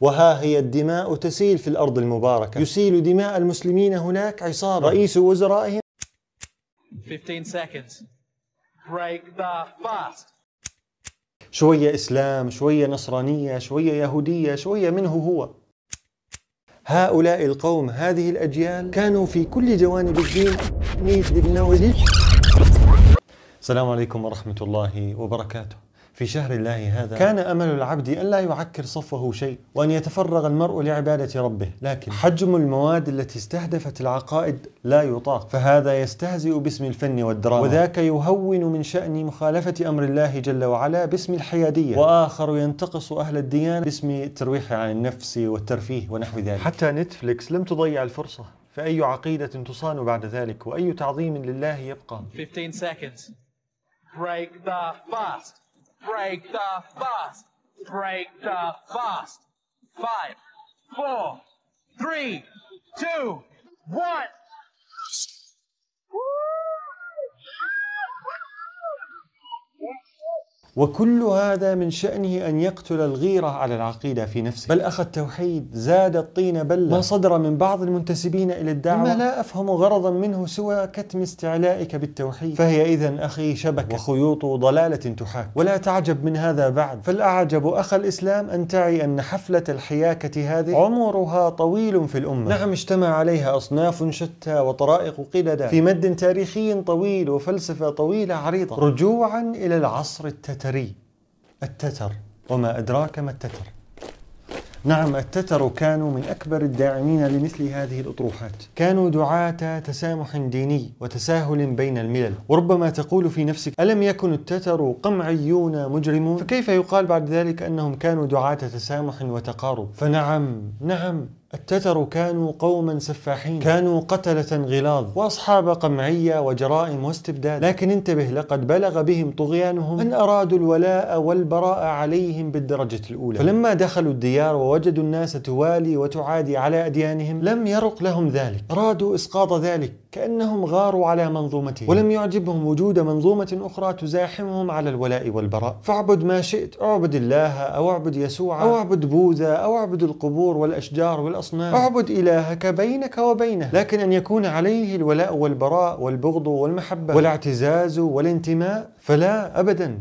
وها هي الدماء تسيل في الأرض المباركة. يسيل دماء المسلمين هناك عصابة رئيس وزرائهم. 15 seconds. Break the fast. شوية إسلام شوية نصرانية شوية يهودية شوية منه هو. هؤلاء القوم هذه الأجيال كانوا في كل جوانب الدين. السلام عليكم ورحمة الله وبركاته. في شهر الله هذا كان أمل العبد أن لا يعكر صفه شيء وأن يتفرغ المرء لعبادة ربه لكن حجم المواد التي استهدفت العقائد لا يطاق. فهذا يستهزئ باسم الفن والدراما. وذاك يهون من شأن مخالفة أمر الله جل وعلا باسم الحيادية. وآخر ينتقص أهل الديانة باسم الترويح عن النفس والترفيه ونحو ذلك. حتى نتفليكس لم تضيع الفرصة. فأي عقيدة تصان بعد ذلك؟ وأي تعظيم لله يبقى؟ 15 seconds. Break the fast. Break the fast. Break the fast. Five, four, three, two, one. وكل هذا من شأنه أن يقتل الغيرة على العقيدة في نفسه. بل أخ التوحيد زاد الطين بلة. ما صدر من بعض المنتسبين إلى الدعوة. ما لا أفهم غرضا منه سوى كتم استعلائك بالتوحيد. فهي إذا أخي شبكة. وخيوط ضلالة تحاك. ولا تعجب من هذا بعد. فالأعجب أخ الإسلام أن تعي أن حفلة الحياكة هذه عمرها طويل في الأمة. نعم اجتمع عليها أصناف شتى وطرائق قلدا. في مد تاريخي طويل وفلسفة طويلة عريضة. رجوعا إلى العصر التتري التتري التتر وما أدراك ما التتر. نعم التتر كانوا من أكبر الداعمين لمثل هذه الأطروحات. كانوا دعاة تسامح ديني وتساهل بين الملل. وربما تقول في نفسك ألم يكن التتر قمعيون مجرمون؟ فكيف يقال بعد ذلك أنهم كانوا دعاة تسامح وتقارب؟ فنعم نعم. التتر كانوا قوما سفاحين. كانوا قتلة غلاظ. وأصحاب قمعية وجرائم واستبداد. لكن انتبه لقد بلغ بهم طغيانهم أن أرادوا الولاء والبراء عليهم بالدرجة الأولى. فلما دخلوا الديار ووجدوا الناس توالي وتعادي على أديانهم لم يرق لهم ذلك. أرادوا إسقاط ذلك. كأنهم غاروا على منظومتهم. ولم يعجبهم وجود منظومة أخرى تزاحمهم على الولاء والبراء. فاعبد ما شئت اعبد الله أو اعبد يسوع أو اعبد بوذا أو اعبد القبور والأشجار والأصنام. اعبد إلهك بينك وبينه. لكن أن يكون عليه الولاء والبراء والبغض والمحبة والاعتزاز والانتماء فلا أبدا.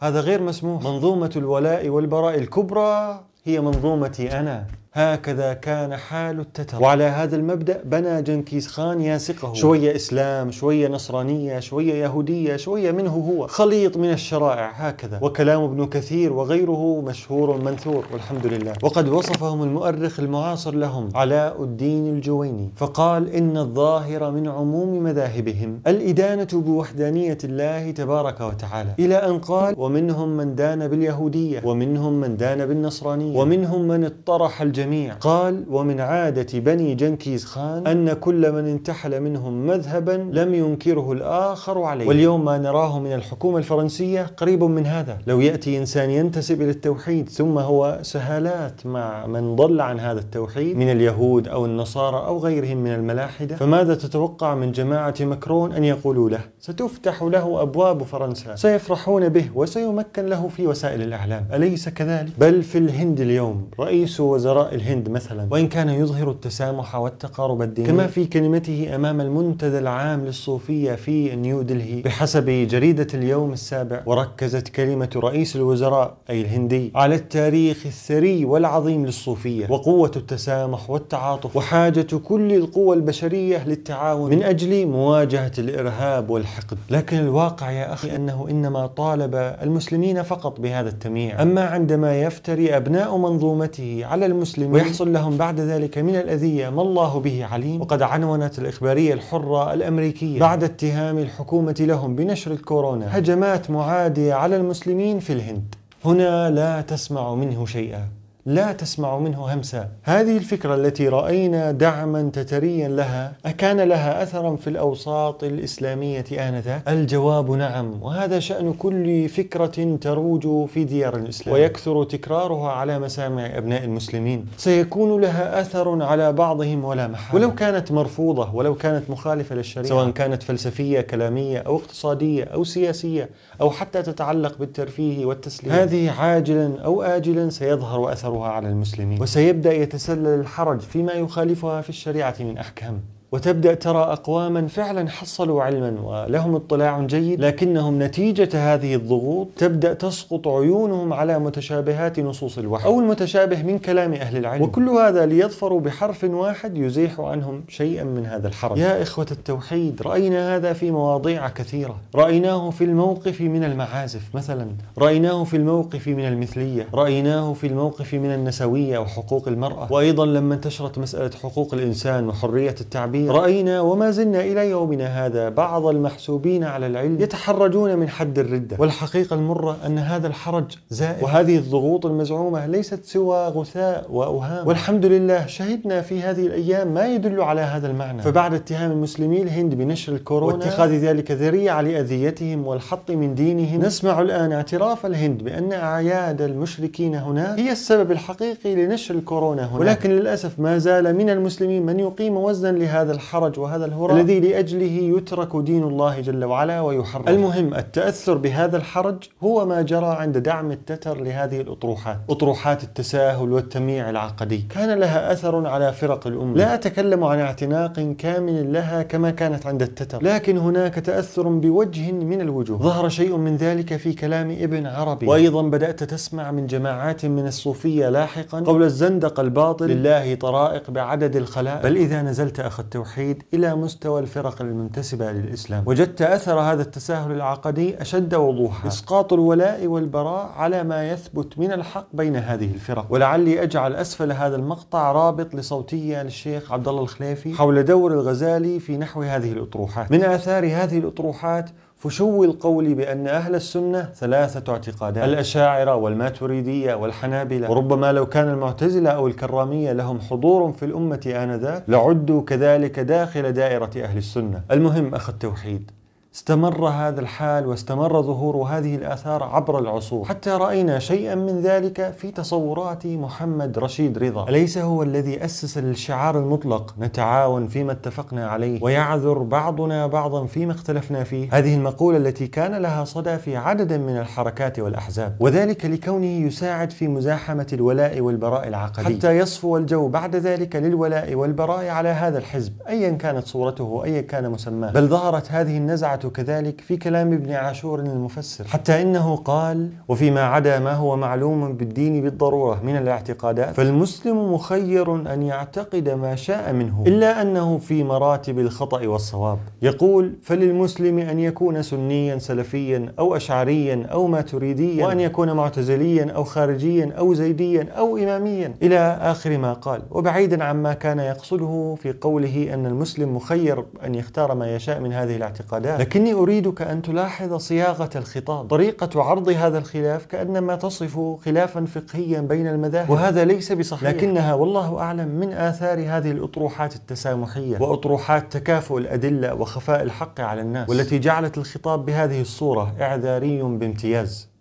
هذا غير مسموح. منظومة الولاء والبراء الكبرى هي منظومتي أنا. هكذا كان حال التتر. وعلى هذا المبدأ بنى جنكيز خان ياسقه. شوية إسلام شوية نصرانية شوية يهودية شوية منه هو. خليط من الشرائع هكذا. وكلام ابن كثير وغيره مشهور منثور والحمد لله. وقد وصفهم المؤرخ المعاصر لهم علاء الدين الجويني. فقال إن الظاهر من عموم مذاهبهم الإدانة بوحدانية الله تبارك وتعالى. إلى أن قال ومنهم من دان باليهودية ومنهم من دان بالنصرانية ومنهم من اطرح الجنة الجميع قال ومن عادة بني جنكيز خان أن كل من انتحل منهم مذهبا لم ينكره الآخر عليه. واليوم ما نراه من الحكومة الفرنسية قريب من هذا. لو يأتي إنسان ينتسب إلى التوحيد ثم هو سهالات مع من ضل عن هذا التوحيد من اليهود أو النصارى أو غيرهم من الملاحدة فماذا تتوقع من جماعة مكرون أن يقولوا له؟ ستفتح له أبواب فرنسا. سيفرحون به وسيمكن له في وسائل الإعلام. أليس كذلك؟ بل في الهند اليوم رئيس وزراء الهند مثلا. وإن كان يظهر التسامح والتقارب الديني. كما في كلمته أمام المنتدى العام للصوفية في نيو دلهي. بحسب جريدة اليوم السابع وركزت كلمة رئيس الوزراء أي الهندي على التاريخ الثري والعظيم للصوفية وقوة التسامح والتعاطف وحاجة كل القوى البشرية للتعاون من أجل مواجهة الإرهاب والحقد. لكن الواقع يا أخي أنه إنما طالب المسلمين فقط بهذا التمييع. أما عندما يفتري أبناء منظومته على المسلمين المسلمين ويحصل لهم بعد ذلك من الأذية ما الله به عليم وقد عنونت الإخبارية الحرة الأمريكية بعد اتهام الحكومة لهم بنشر الكورونا هجمات معادية على المسلمين في الهند. هنا لا تسمع منه شيئا. لا تسمع منه همسا هذه الفكرة التي رأينا دعما تتريا لها أكان لها أثرا في الأوساط الإسلامية آنذاك؟ الجواب نعم وهذا شأن كل فكرة تروج في ديار الإسلام. ويكثر تكرارها على مسامع أبناء المسلمين. سيكون لها أثر على بعضهم ولا محالة. ولو كانت مرفوضة ولو كانت مخالفة للشريعة. سواء كانت فلسفية كلامية أو اقتصادية أو سياسية أو حتى تتعلق بالترفيه والتسليم. هذه عاجلا أو آجلا سيظهر أثر أثرها على المسلمين. وسيبدأ يتسلل الحرج فيما يخالفها في الشريعة من أحكام. وتبدأ ترى أقواما فعلا حصلوا علما ولهم اطلاع جيد لكنهم نتيجة هذه الضغوط تبدأ تسقط عيونهم على متشابهات نصوص الوحي أو المتشابه من كلام أهل العلم. وكل هذا ليظفروا بحرف واحد يزيح عنهم شيئا من هذا الحرج. يا إخوة التوحيد رأينا هذا في مواضيع كثيرة. رأيناه في الموقف من المعازف مثلا. رأيناه في الموقف من المثلية. رأيناه في الموقف من النسوية وحقوق المرأة. وأيضا لما انتشرت مسألة حقوق الإنسان وحرية التعبير رأينا وما زلنا إلى يومنا هذا بعض المحسوبين على العلم يتحرجون من حد الردة. والحقيقة المرة أن هذا الحرج زائد وهذه الضغوط المزعومة ليست سوى غثاء وأوهام والحمد لله شهدنا في هذه الأيام ما يدل على هذا المعنى. فبعد اتهام المسلمين الهند بنشر الكورونا واتخاذ ذلك ذريعة لأذيتهم والحط من دينهم نسمع الآن اعتراف الهند بأن أعياد المشركين هناك هي السبب الحقيقي لنشر الكورونا هناك. ولكن للأسف ما زال من المسلمين من يقيم وزنا لهذا هذا الحرج وهذا الهراء الذي لأجله يترك دين الله جل وعلا ويحرم. المهم التأثر بهذا الحرج هو ما جرى عند دعم التتر لهذه الأطروحات. أطروحات التساهل والتمييع العقدي. كان لها أثر على فرق الأمة. لا أتكلم عن اعتناق كامل لها كما كانت عند التتر. لكن هناك تأثر بوجه من الوجوه. ظهر شيء من ذلك في كلام ابن عربي. وأيضا بدأت تسمع من جماعات من الصوفية لاحقا قول الزندق الباطل لله طرائق بعدد الخلائق. بل إذا نزلت أخذت التوحيد إلى مستوى الفرق المنتسبة للإسلام. وجدت أثر هذا التساهل العقدي أشد وضوحا. إسقاط الولاء والبراء على ما يثبت من الحق بين هذه الفرق. ولعلي أجعل أسفل هذا المقطع رابط لصوتية للشيخ عبد الله الخليفي حول دور الغزالي في نحو هذه الأطروحات. من آثار هذه الأطروحات فشو القول بأن أهل السنة ثلاثة اعتقادات. الأشاعرة والماتريدية والحنابلة. وربما لو كان المعتزلة أو الكرامية لهم حضور في الأمة آنذاك لعدوا كذلك داخل دائرة أهل السنة. المهم أخ التوحيد. استمر هذا الحال واستمر ظهور هذه الآثار عبر العصور. حتى رأينا شيئا من ذلك في تصورات محمد رشيد رضا. أليس هو الذي أسس للشعار المطلق نتعاون فيما اتفقنا عليه ويعذر بعضنا بعضا فيما اختلفنا فيه؟ هذه المقولة التي كان لها صدى في عدد من الحركات والأحزاب وذلك لكونه يساعد في مزاحمة الولاء والبراء العقدي حتى يصفو الجو بعد ذلك للولاء والبراء على هذا الحزب أيا كانت صورته أيا كان مسماه. بل ظهرت هذه النزعة كذلك في كلام ابن عاشور المفسر حتى إنه قال وفيما عدا ما هو معلوم بالدين بالضرورة من الاعتقادات فالمسلم مخير أن يعتقد ما شاء منه إلا أنه في مراتب الخطأ والصواب. يقول فللمسلم أن يكون سنيا سلفيا أو أشعريا أو ماتريديا وأن يكون معتزليا أو خارجيا أو زيديا أو إماميا. إلى آخر ما قال وبعيدا عما كان يقصده في قوله أن المسلم مخير أن يختار ما يشاء من هذه الاعتقادات. لكني أريدك أن تلاحظ صياغة الخطاب طريقة عرض هذا الخلاف كأنما تصف خلافا فقهيا بين المذاهب. وهذا ليس بصحيح. لكنها والله أعلم من آثار هذه الأطروحات التسامحية وأطروحات تكافؤ الأدلة وخفاء الحق على الناس. والتي جعلت الخطاب بهذه الصورة إعذاري بامتياز.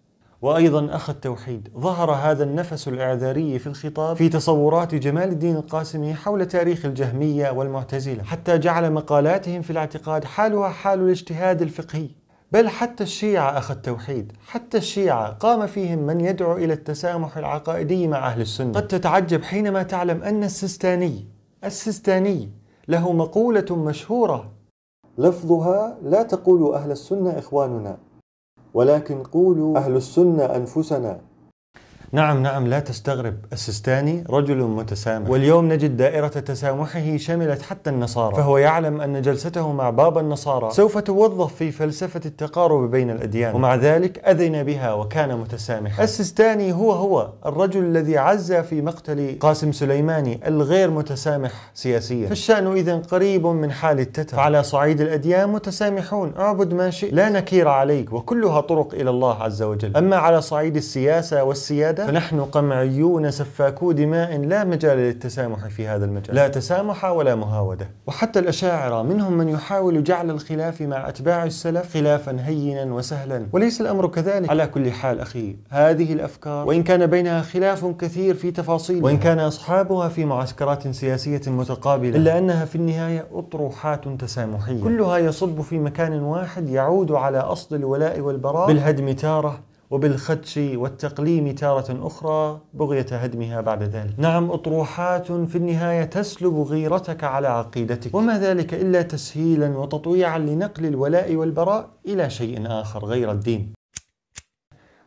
وأيضا أخ التوحيد. ظهر هذا النفس الإعذاري في الخطاب في تصورات جمال الدين القاسمي حول تاريخ الجهمية والمعتزلة حتى جعل مقالاتهم في الاعتقاد حالها حال الاجتهاد الفقهي. بل حتى الشيعة أخ التوحيد حتى الشيعة قام فيهم من يدعو إلى التسامح العقائدي مع أهل السنة. قد تتعجب حينما تعلم أن السستاني السستاني له مقولة مشهورة لفظها لا تقولوا أهل السنة إخواننا. ولكن قولوا أهل السنة أنفسنا. نعم نعم لا تستغرب. السستاني رجل متسامح. واليوم نجد دائرة تسامحه شملت حتى النصارى. فهو يعلم أن جلسته مع بابا النصارى سوف توظف في فلسفة التقارب بين الأديان. ومع ذلك أذن بها وكان متسامحا. السستاني هو هو الرجل الذي عز في مقتل قاسم سليماني الغير متسامح سياسيا. فالشأن إذا قريب من حال التتر. فعلى صعيد الأديان متسامحون. اعبد ما شئت. لا نكير عليك. وكلها طرق إلى الله عز وجل. أما على صعيد السياسة والسيادة فنحن قمعيون سفاكو دماء لا مجال للتسامح في هذا المجال. لا تسامح ولا مهاودة. وحتى الأشاعرة منهم من يحاول جعل الخلاف مع أتباع السلف خلافا هينا وسهلا. وليس الأمر كذلك. على كل حال أخي هذه الأفكار وإن كان بينها خلاف كثير في تفاصيل وإن كان أصحابها في معسكرات سياسية متقابلة. إلا أنها في النهاية أطروحات تسامحية. كلها يصب في مكان واحد يعود على أصل الولاء والبراء. بالهدم تارة. وبالخدش والتقليم تارة أخرى بغية هدمها بعد ذلك. نعم أطروحات في النهاية تسلب غيرتك على عقيدتك. وما ذلك إلا تسهيلا وتطويعا لنقل الولاء والبراء إلى شيء آخر غير الدين.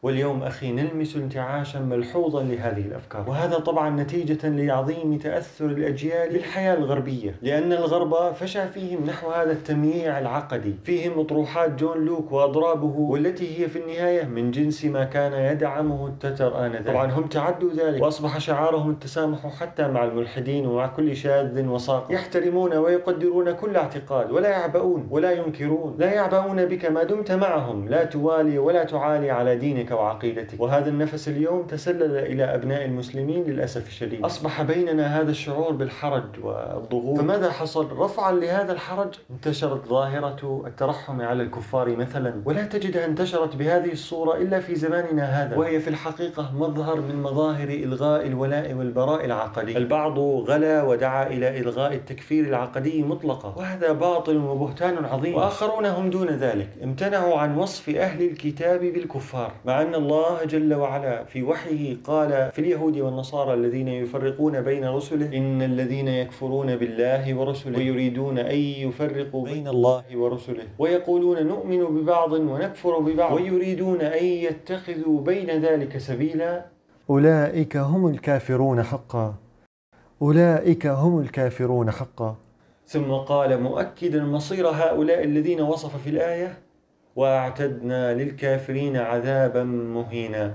واليوم أخي نلمس انتعاشا ملحوظا لهذه الأفكار. وهذا طبعا نتيجة لعظيم تأثر الأجيال بالحياة الغربية لأن الغرب فشى فيهم نحو هذا التمييع العقدي. فيهم أطروحات جون لوك وأضرابه والتي هي في النهاية من جنس ما كان يدعمه التتر آنذاك. طبعا هم تعدوا ذلك وأصبح شعارهم التسامح حتى مع الملحدين ومع كل شاذ وساق يحترمون ويقدرون كل اعتقاد ولا يعبؤون ولا ينكرون. لا يعبؤون بك ما دمت معهم لا توالي ولا تعالي على دينك وعقيدتك. وهذا النفس اليوم تسلل إلى أبناء المسلمين للأسف الشديد. أصبح بيننا هذا الشعور بالحرج والضغوط. فماذا حصل؟ رفعا لهذا الحرج انتشرت ظاهرة الترحم على الكفار مثلا. ولا تجدها انتشرت بهذه الصورة إلا في زماننا هذا. وهي في الحقيقة مظهر من مظاهر إلغاء الولاء والبراء العقدي البعض غلا ودعا إلى إلغاء التكفير العقدي مطلقا. وهذا باطل وبهتان عظيم. وآخرون هم دون ذلك. امتنعوا عن وصف أهل الكتاب بالكفار. مع أن الله جل وعلا في وحيه قال في اليهود والنصارى الذين يفرقون بين رسله إن الذين يكفرون بالله ورسله ويريدون أن يفرقوا بين الله ورسله. ويقولون نؤمن ببعض ونكفر ببعض ويريدون أن يتخذوا بين ذلك سبيلا. أولئك هم الكافرون حقا. أولئك هم الكافرون حقا. ثم قال مؤكدا مصير هؤلاء الذين وصف في الآية وأعتدنا للكافرين عذابا مهينا.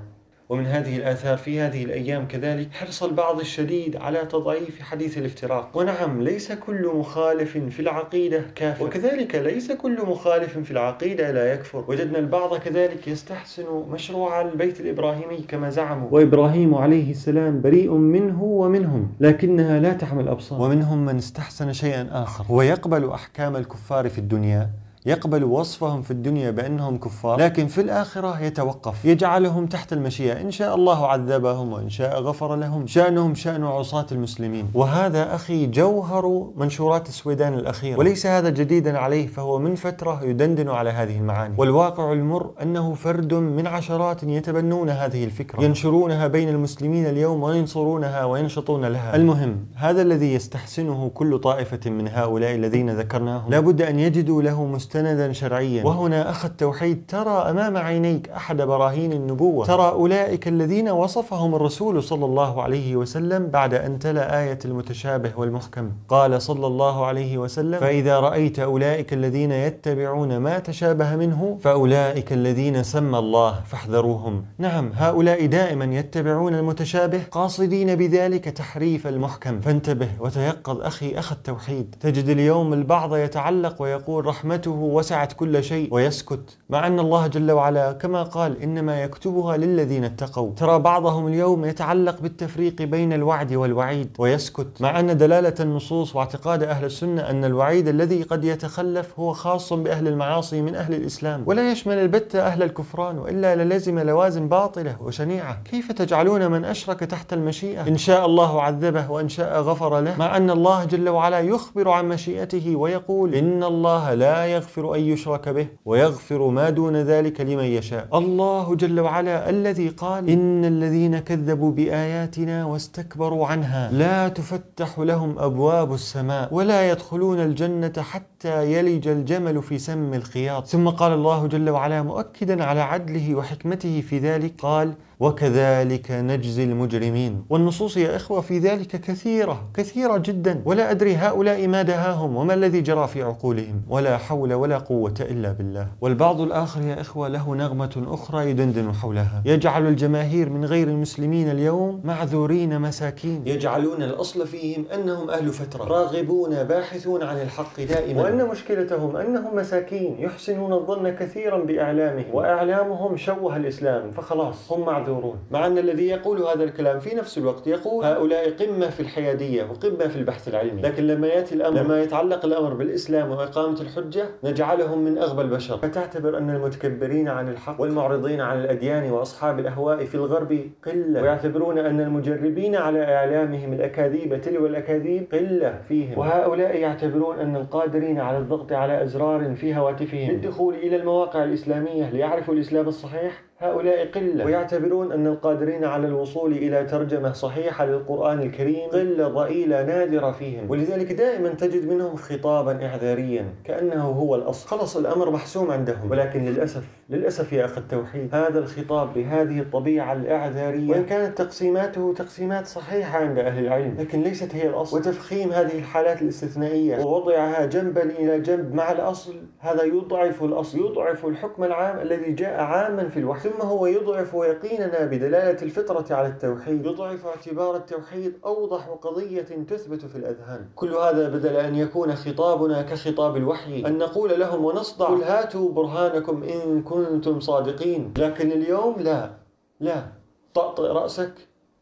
ومن هذه الآثار في هذه الأيام كذلك حرص البعض الشديد على تضعيف حديث الافتراق. ونعم ليس كل مخالف في العقيدة كافر. وكذلك ليس كل مخالف في العقيدة لا يكفر. وجدنا البعض كذلك يستحسن مشروع البيت الإبراهيمي كما زعموا. وإبراهيم عليه السلام بريء منه ومنهم لكنها لا تحمل أبصار ومنهم من استحسن شيئا آخر. هو يقبل أحكام الكفار في الدنيا يقبل وصفهم في الدنيا بأنهم كفار لكن في الآخرة يتوقف يجعلهم تحت المشيئة. إن شاء الله عذبهم وإن شاء غفر لهم شأنهم شأن عصاة المسلمين. وهذا أخي جوهر منشورات السويدان الأخيرة. وليس هذا جديدا عليه فهو من فترة يدندن على هذه المعاني. والواقع المر أنه فرد من عشرات يتبنون هذه الفكرة. ينشرونها بين المسلمين اليوم وينصرونها وينشطون لها. المهم هذا الذي يستحسنه كل طائفة من هؤلاء الذين ذكرناهم. لابد أن يجدوا له مستوى مستندا شرعيا. وهنا أخ التوحيد ترى أمام عينيك أحد براهين النبوة. ترى أولئك الذين وصفهم الرسول صلى الله عليه وسلم بعد أن تلا آية المتشابه والمحكم. قال صلى الله عليه وسلم فإذا رأيت أولئك الذين يتبعون ما تشابه منه فأولئك الذين سمى الله فاحذروهم. نعم هؤلاء دائما يتبعون المتشابه قاصدين بذلك تحريف المحكم. فانتبه وتيقظ أخي أخ التوحيد. تجد اليوم البعض يتعلق ويقول رحمته وسعت كل شيء ويسكت. مع أن الله جل وعلا كما قال إنما يكتبها للذين اتقوا. ترى بعضهم اليوم يتعلق بالتفريق بين الوعد والوعيد ويسكت. مع أن دلالة النصوص واعتقاد أهل السنة أن الوعيد الذي قد يتخلف هو خاص بأهل المعاصي من أهل الإسلام. ولا يشمل البتة أهل الكفران وإلا للزم لوازم باطلة وشنيعة. كيف تجعلون من أشرك تحت المشيئة؟ إن شاء الله عذبه وإن شاء غفر له. مع أن الله جل وعلا يخبر عن مشيئته ويقول إن الله لا يغفر أن يشرك به ويغفر ما دون ذلك لمن يشاء. الله جل وعلا الذي قال إن الذين كذبوا بآياتنا واستكبروا عنها لا تفتح لهم أبواب السماء ولا يدخلون الجنة حتى يلج الجمل في سم الخياط. ثم قال الله جل وعلا مؤكدا على عدله وحكمته في ذلك قال وكذلك نجزي المجرمين. والنصوص يا إخوة في ذلك كثيرة كثيرة جدا. ولا أدري هؤلاء ما دهاهم وما الذي جرى في عقولهم. ولا حول ولا قوة إلا بالله. والبعض الآخر يا إخوة له نغمة أخرى يدندن حولها. يجعل الجماهير من غير المسلمين اليوم معذورين مساكين. يجعلون الأصل فيهم أنهم أهل فترة. راغبون باحثون عن الحق دائما. وأن مشكلتهم أنهم مساكين يحسنون الظن كثيرا بإعلامهم. وإعلامهم شوه الإسلام فخلاص. هم معذورين معذورون مع أن الذي يقول هذا الكلام في نفس الوقت يقول هؤلاء قمة في الحيادية وقمة في البحث العلمي. لكن لما يأتي الأمر لما يتعلق الأمر بالإسلام وإقامة الحجة نجعلهم من أغبى البشر. فتعتبر أن المتكبرين عن الحق والمعرضين عن الأديان وأصحاب الأهواء في الغرب قلة. ويعتبرون أن المجربين على إعلامهم الأكاذيب تلو الأكاذيب قلة فيهم. وهؤلاء يعتبرون أن القادرين على الضغط على أزرار في هواتفهم. للدخول إلى المواقع الإسلامية ليعرفوا الإسلام الصحيح هؤلاء قلة. ويعتبرون أن القادرين على الوصول إلى ترجمة صحيحة للقرآن الكريم قلة ضئيلة نادرة فيهم. ولذلك دائما تجد منهم خطابا إعذاريا كأنه هو الأصل. خلص الأمر محسوم عندهم ولكن للأسف للأسف يا أخ التوحيد هذا الخطاب بهذه الطبيعة الإعذارية. وإن كانت تقسيماته تقسيمات صحيحة عند أهل العلم لكن ليست هي الأصل. وتفخيم هذه الحالات الاستثنائية ووضعها جنبا إلى جنب مع الأصل هذا يضعف الأصل. يضعف الحكم العام الذي جاء عاما في الوحي. ثم هو يضعف يقيننا بدلالة الفطرة على التوحيد. يضعف اعتبار التوحيد أوضح قضية تثبت في الأذهان. كل هذا بدل أن يكون خطابنا كخطاب الوحي أن نقول لهم ونصدع. قل هاتوا برهانكم إن كنتم صادقين لكن اليوم لا لا. طأطئ رأسك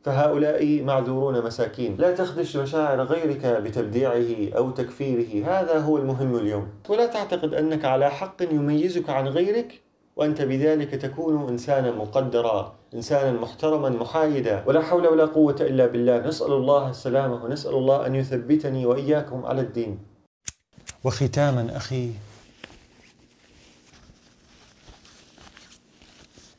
فهؤلاء معذورون مساكين. لا تخدش مشاعر غيرك بتبديعه أو تكفيره هذا هو المهم اليوم. ولا تعتقد أنك على حق يميزك عن غيرك وأنت بذلك تكون إنسانا مقدرا إنسانا محترما محايدا. ولا حول ولا قوة إلا بالله. نسأل الله السلامة ونسأل الله أن يثبتني وإياكم على الدين. وختاما أخي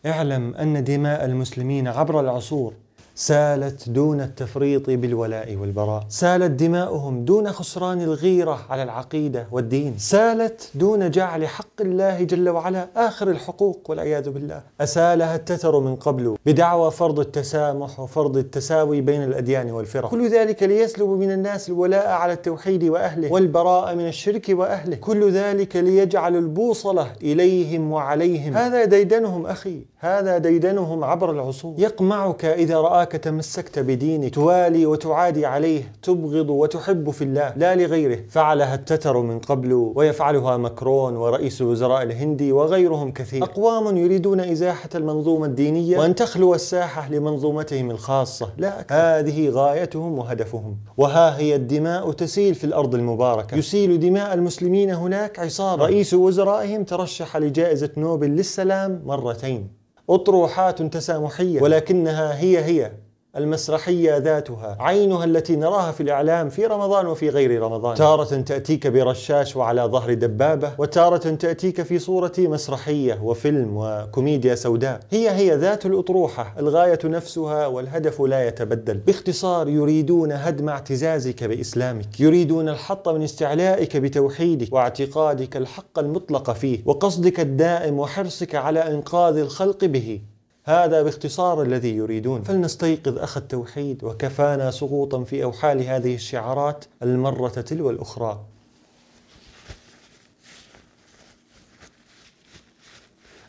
اعلم أن دماء المسلمين عبر العصور سالت دون التفريط بالولاء والبراء. سالت دماؤهم دون خسران الغيرة على العقيدة والدين. سالت دون جعل حق الله جل وعلا آخر الحقوق والعياذ بالله. أسالها التتر من قبل بدعوى فرض التسامح وفرض التساوي بين الأديان والفرق. كل ذلك ليسلب من الناس الولاء على التوحيد وأهله والبراء من الشرك وأهله. كل ذلك ليجعل البوصلة إليهم وعليهم. هذا ديدنهم أخي. هذا ديدنهم عبر العصور. يقمعك إذا رآك تمسكت بدينك توالي وتعادي عليه تبغض وتحب في الله لا لغيره. فعلها التتر من قبل ويفعلها مكرون ورئيس الوزراء الهندي وغيرهم كثير. أقوام يريدون إزاحة المنظومة الدينية وأن تخلو الساحة لمنظومتهم الخاصة. لا أكثر. هذه غايتهم وهدفهم. وها هي الدماء تسيل في الأرض المباركة. يسيل دماء المسلمين هناك عصابة. رئيس وزرائهم ترشح لجائزة نوبل للسلام مرتين. أطروحات تسامحية. ولكنها هي هي. المسرحية ذاتها عينها التي نراها في الإعلام في رمضان وفي غير رمضان. تارة تأتيك برشاش وعلى ظهر دبابة وتارة تأتيك في صورة مسرحية وفيلم وكوميديا سوداء. هي هي ذات الأطروحة الغاية نفسها والهدف لا يتبدل. باختصار يريدون هدم اعتزازك بإسلامك يريدون الحط من استعلائك بتوحيدك واعتقادك الحق المطلق فيه وقصدك الدائم وحرصك على إنقاذ الخلق به. هذا باختصار الذي يريدون. فلنستيقظ أخ التوحيد وكفانا سقوطا في أوحال هذه الشعارات المرة تلو الأخرى.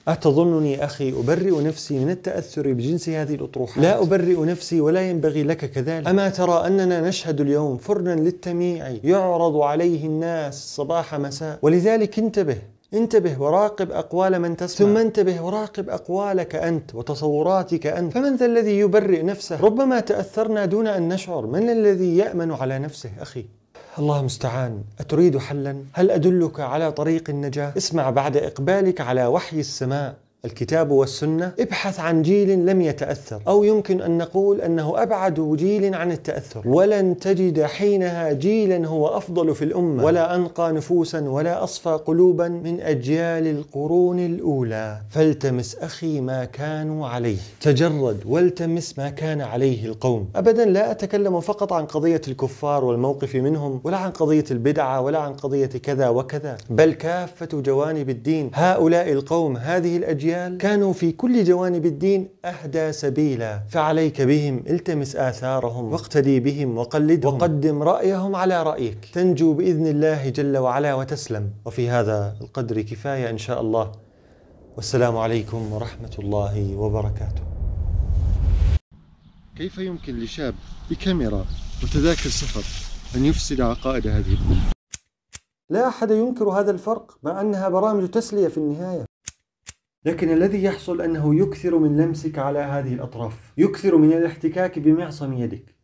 أتظنني أخي أبرئ نفسي من التأثر بجنس هذه الأطروحات؟ لا أبرئ نفسي ولا ينبغي لك كذلك. أما ترى أننا نشهد اليوم فرنا للتميع يعرض عليه الناس صباح مساء. ولذلك انتبه انتبه وراقب أقوال من تسمع. ثم انتبه وراقب أقوالك أنت وتصوراتك أنت. فمن ذا الذي يبرئ نفسه؟ ربما تأثرنا دون أن نشعر. من الذي يأمن على نفسه؟ أخي. الله المستعان. أتريد حلا؟ هل أدلك على طريق النجاة؟ اسمع بعد إقبالك على وحي السماء. الكتاب والسنة. ابحث عن جيل لم يتأثر. أو يمكن أن نقول أنه أبعد جيل عن التأثر. ولن تجد حينها جيلا هو أفضل في الأمة. ولا أنقى نفوسا ولا أصفى قلوبا من أجيال القرون الأولى. فالتمس أخي ما كانوا عليه. تجرد والتمس ما كان عليه القوم. أبدا لا أتكلم فقط عن قضية الكفار والموقف منهم ولا عن قضية البدعة ولا عن قضية كذا وكذا. بل كافة جوانب الدين. هؤلاء القوم هذه الأجيال الأجيال كانوا في كل جوانب الدين أهدى سبيلا فعليك بهم التمس آثارهم واقتدي بهم وقلدهم. وقدم رأيهم على رأيك. تنجو بإذن الله جل وعلا وتسلم. وفي هذا القدر كفاية إن شاء الله. والسلام عليكم ورحمة الله وبركاته. كيف يمكن لشاب بكاميرا وتذاكر سفر أن يفسد عقائد هذه الأمة؟ لا أحد ينكر هذا الفرق مع أنها برامج تسلية في النهاية. لكن الذي يحصل أنه يكثر من لمسك على هذه الأطراف يكثر من الاحتكاك بمعصم يدك.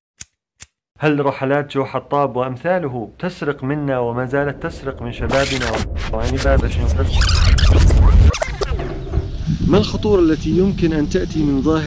هل رحلات جو حطاب وأمثاله تسرق منا وما زالت تسرق من شبابنا؟ وعن باب ما الخطورة التي يمكن أن تأتي من ظاهر